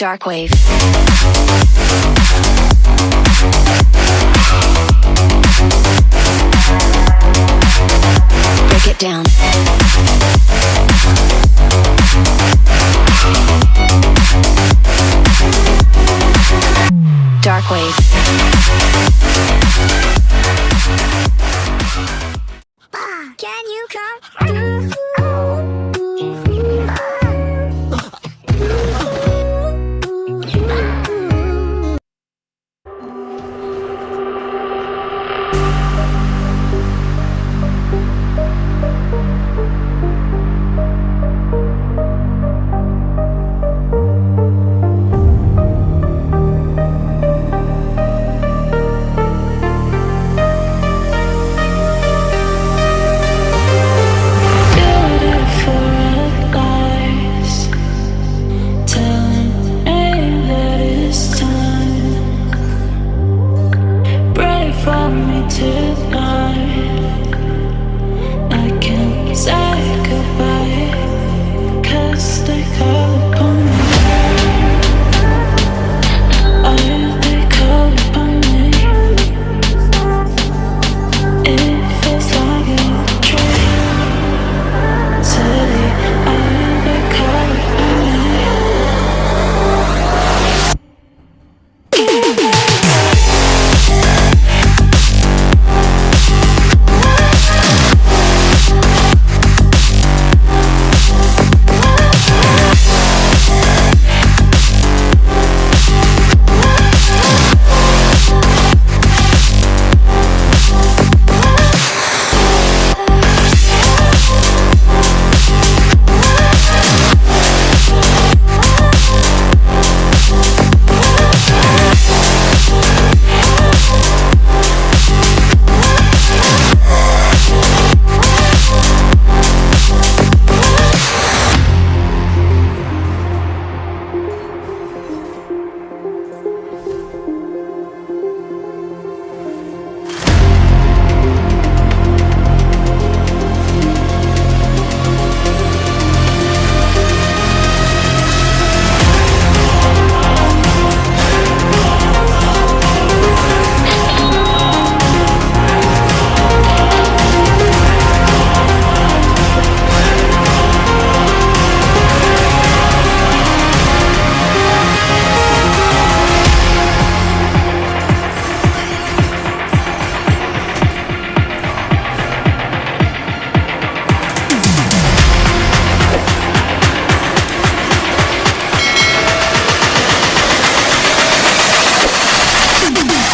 Darkwave.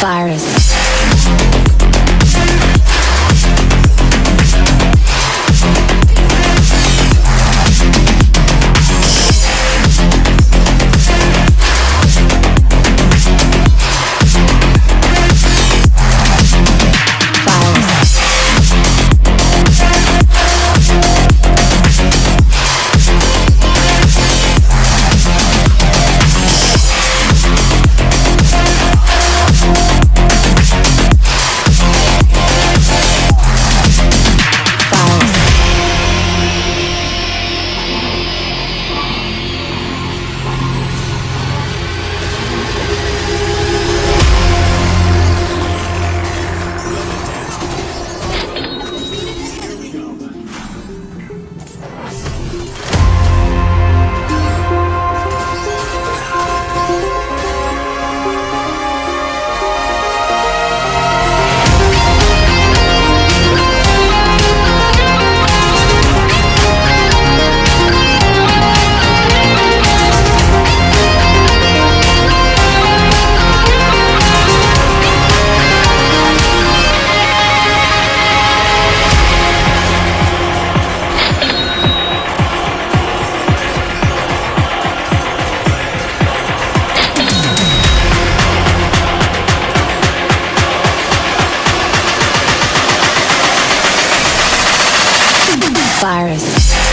Virus. virus.